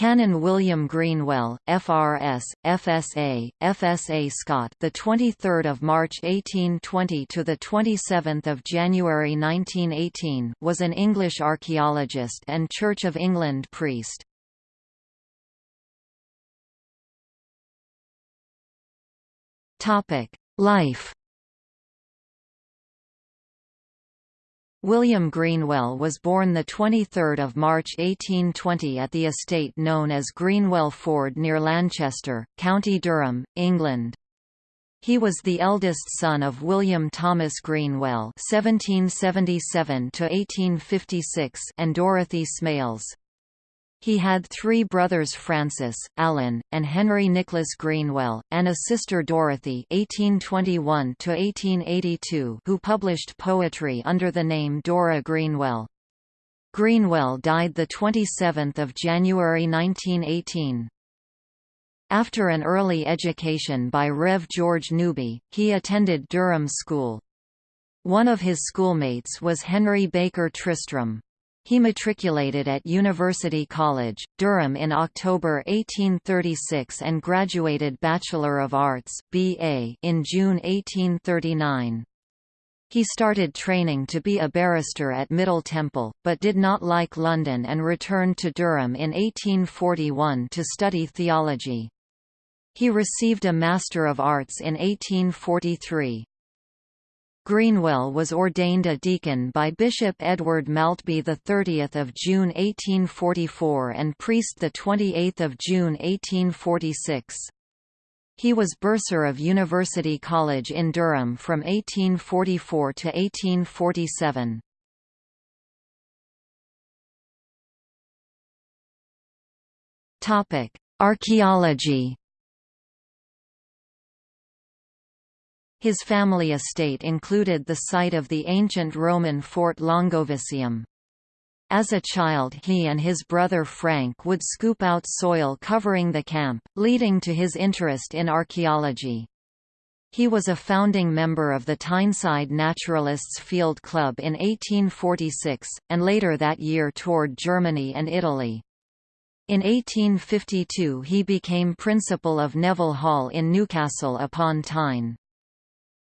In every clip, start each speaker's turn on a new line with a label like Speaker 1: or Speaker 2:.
Speaker 1: Canon William Greenwell, FRS, FSA, FSA Scot, the 23rd of March 1820 to the 27th of January 1918, was an English archaeologist and Church of England priest. Topic: Life William Greenwell was born 23 March 1820 at the estate known as Greenwell Ford near Lanchester, County Durham, England. He was the eldest son of William Thomas Greenwell (1777–1856) and Dorothy Smales. He had three brothers Francis, Alan, and Henry Nicholas Greenwell, and a sister Dorothy (1821–1882), who published poetry under the name Dora Greenwell. Greenwell died the 27th of January 1918. After an early education by Rev. George Newby, he attended Durham School. One of his schoolmates was Henry Baker Tristram. He matriculated at University College, Durham in October 1836 and graduated Bachelor of Arts BA in June 1839. He started training to be a barrister at Middle Temple, but did not like London and returned to Durham in 1841 to study theology. He received a Master of Arts in 1843. Greenwell was ordained a deacon by Bishop Edward Maltby 30 June 1844 and priest 28 June 1846. He was bursar of University College in Durham from 1844 to 1847. Archaeology His family estate included the site of the ancient Roman fort Longovicium. As a child he and his brother Frank would scoop out soil covering the camp, leading to his interest in archaeology. He was a founding member of the Tyneside Naturalists Field Club in 1846, and later that year toured Germany and Italy. In 1852 he became principal of Neville Hall in Newcastle upon Tyne.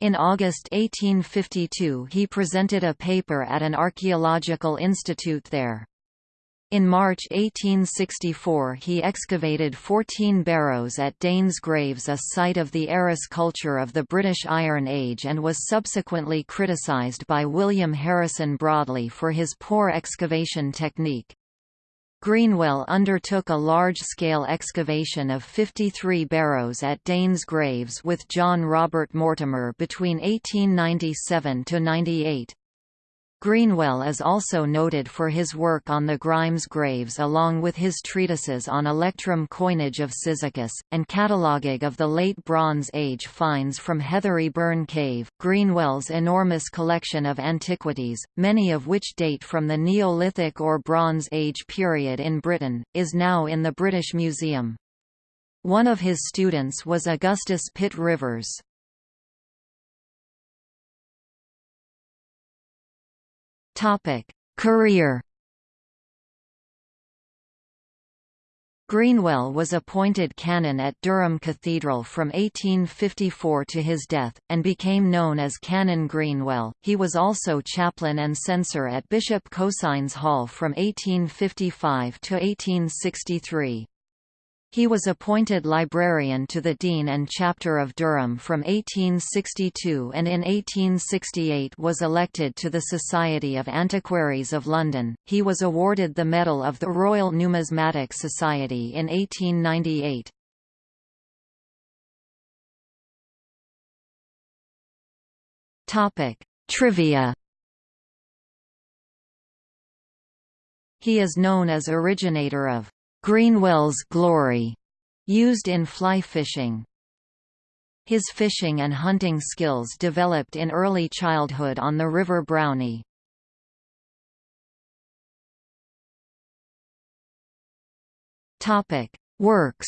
Speaker 1: In August 1852 he presented a paper at an archaeological institute there. In March 1864 he excavated 14 barrows at Danes Graves a site of the Arras culture of the British Iron Age and was subsequently criticised by William Harrison Broadley for his poor excavation technique. Greenwell undertook a large-scale excavation of 53 barrows at Danes Graves with John Robert Mortimer between 1897–98. Greenwell is also noted for his work on the Grimes graves along with his treatises on electrum coinage of Cyzicus, and cataloguing of the Late Bronze Age finds from Heathery Burn Cave. Greenwell's enormous collection of antiquities, many of which date from the Neolithic or Bronze Age period in Britain, is now in the British Museum. One of his students was Augustus Pitt Rivers. Career. Greenwell was appointed canon at Durham Cathedral from 1854 to his death, and became known as Canon Greenwell. He was also chaplain and censor at Bishop Cosin's Hall from 1855 to 1863. He was appointed librarian to the Dean and Chapter of Durham from 1862 and in 1868 was elected to the Society of Antiquaries of London. He was awarded the Medal of the Royal Numismatic Society in 1898. Topic: Trivia He is known as originator of Greenwell's Glory, used in fly fishing. His fishing and hunting skills developed in early childhood on the River Browney. Topic: Works.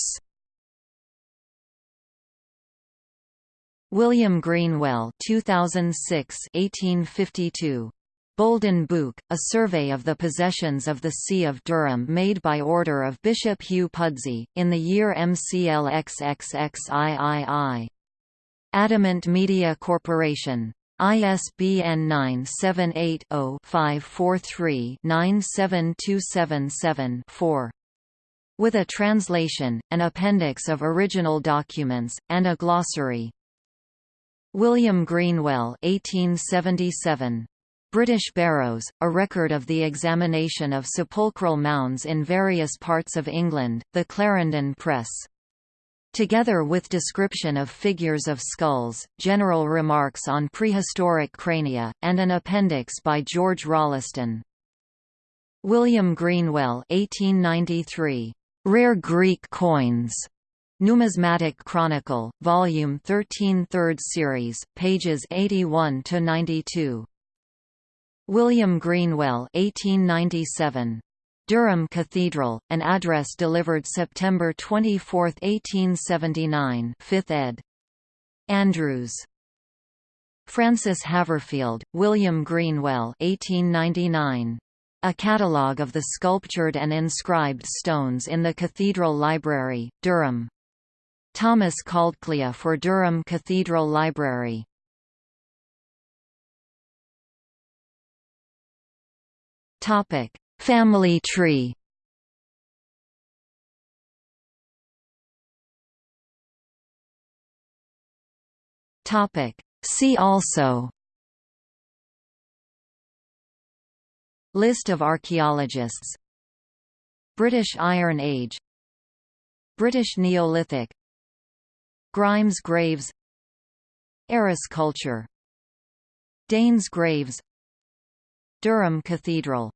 Speaker 1: William Greenwell 2006 1852 Boldon Book, a survey of the possessions of the See of Durham made by order of Bishop Hugh Pudsey, in the year MCLXXXIII. Adamant Media Corporation. ISBN 978-0-543-97277-4. With a translation, an appendix of original documents, and a glossary. William Greenwell 1877. British Barrows, a record of the examination of sepulchral mounds in various parts of England, the Clarendon Press. Together with description of figures of skulls, general remarks on prehistoric crania, and an appendix by George Rolleston. William Greenwell 1893. Rare Greek coins. Numismatic Chronicle, Volume 13 3rd Series, pages 81–92. William Greenwell 1897. Durham Cathedral, an address delivered September 24, 1879 5th ed. Andrews. Francis Haverfield, William Greenwell 1899. A catalogue of the sculptured and inscribed stones in the Cathedral Library, Durham. Thomas Caldcleugh for Durham Cathedral Library. Topic: Family tree. Topic: See also. List of archaeologists British Iron Age British Neolithic Grimes graves Arras culture Danes graves Durham Cathedral